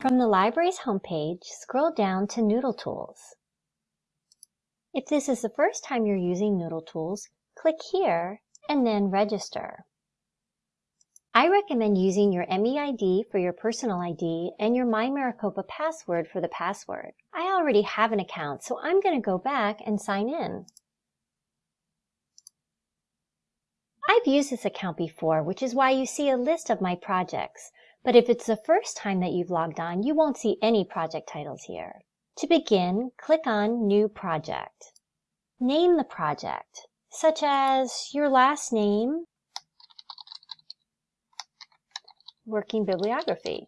From the library's homepage, scroll down to Noodle Tools. If this is the first time you're using Noodle Tools, click here and then Register. I recommend using your MEID for your personal ID and your My Maricopa password for the password. I already have an account, so I'm going to go back and sign in. I've used this account before, which is why you see a list of my projects. But if it's the first time that you've logged on, you won't see any project titles here. To begin, click on New Project. Name the project, such as your last name, Working Bibliography.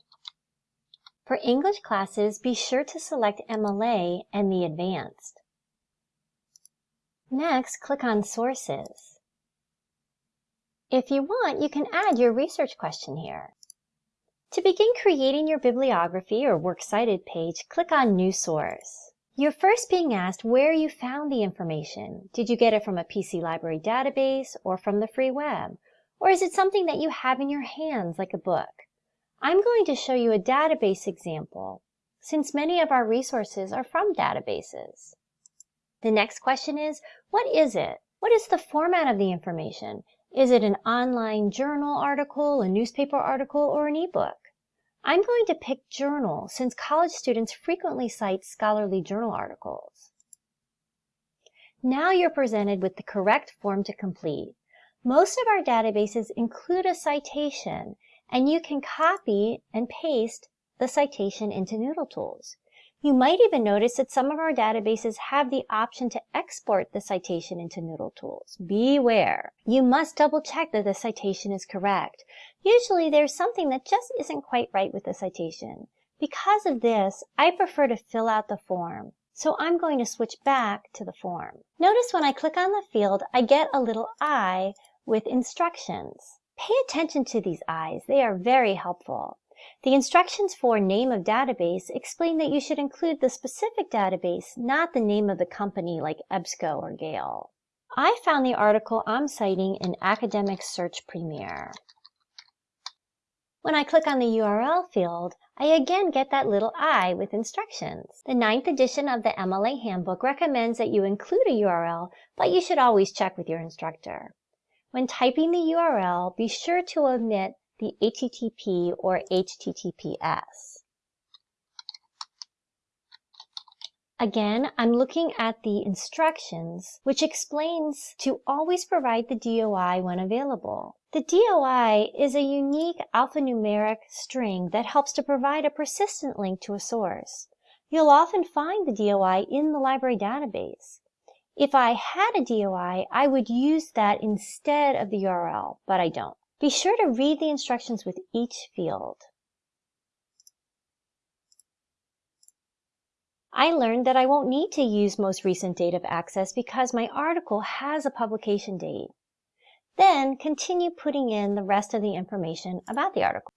For English classes, be sure to select MLA and the Advanced. Next, click on Sources. If you want, you can add your research question here. To begin creating your bibliography or works cited page, click on New Source. You're first being asked where you found the information. Did you get it from a PC library database or from the free web? Or is it something that you have in your hands like a book? I'm going to show you a database example since many of our resources are from databases. The next question is, what is it? What is the format of the information? Is it an online journal article, a newspaper article, or an ebook? I'm going to pick journal since college students frequently cite scholarly journal articles. Now you're presented with the correct form to complete. Most of our databases include a citation, and you can copy and paste the citation into Noodle Tools. You might even notice that some of our databases have the option to export the citation into Noodle Tools. Beware! You must double check that the citation is correct. Usually there's something that just isn't quite right with the citation. Because of this, I prefer to fill out the form. So I'm going to switch back to the form. Notice when I click on the field, I get a little eye with instructions. Pay attention to these eyes. They are very helpful. The instructions for name of database explain that you should include the specific database, not the name of the company like EBSCO or Gale. I found the article I'm citing in Academic Search Premier. When I click on the URL field, I again get that little I with instructions. The ninth edition of the MLA Handbook recommends that you include a URL, but you should always check with your instructor. When typing the URL, be sure to omit the HTTP or HTTPS. Again, I'm looking at the instructions, which explains to always provide the DOI when available. The DOI is a unique alphanumeric string that helps to provide a persistent link to a source. You'll often find the DOI in the library database. If I had a DOI, I would use that instead of the URL, but I don't. Be sure to read the instructions with each field. I learned that I won't need to use most recent date of access because my article has a publication date. Then continue putting in the rest of the information about the article.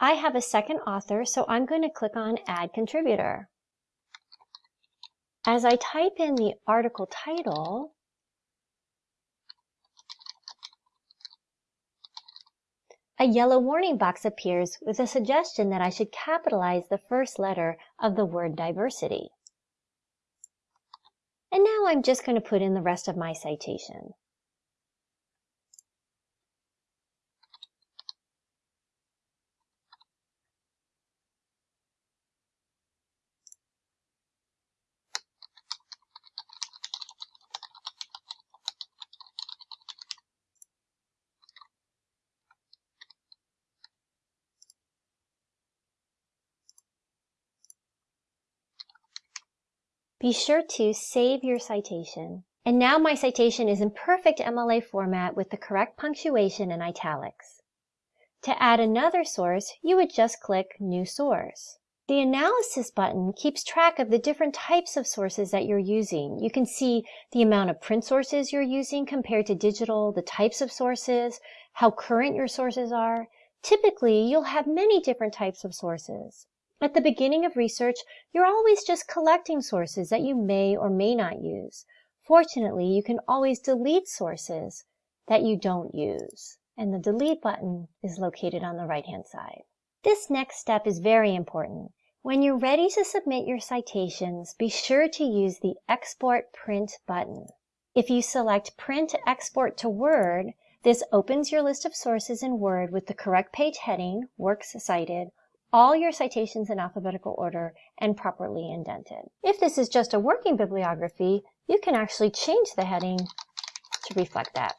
I have a second author, so I'm going to click on Add Contributor. As I type in the article title, A yellow warning box appears with a suggestion that I should capitalize the first letter of the word diversity. And now I'm just going to put in the rest of my citation. Be sure to save your citation. And now my citation is in perfect MLA format with the correct punctuation and italics. To add another source, you would just click New Source. The Analysis button keeps track of the different types of sources that you're using. You can see the amount of print sources you're using compared to digital, the types of sources, how current your sources are. Typically, you'll have many different types of sources. At the beginning of research, you're always just collecting sources that you may or may not use. Fortunately, you can always delete sources that you don't use, and the delete button is located on the right-hand side. This next step is very important. When you're ready to submit your citations, be sure to use the Export Print button. If you select Print Export to Word, this opens your list of sources in Word with the correct page heading, Works Cited, all your citations in alphabetical order, and properly indented. If this is just a working bibliography, you can actually change the heading to reflect that.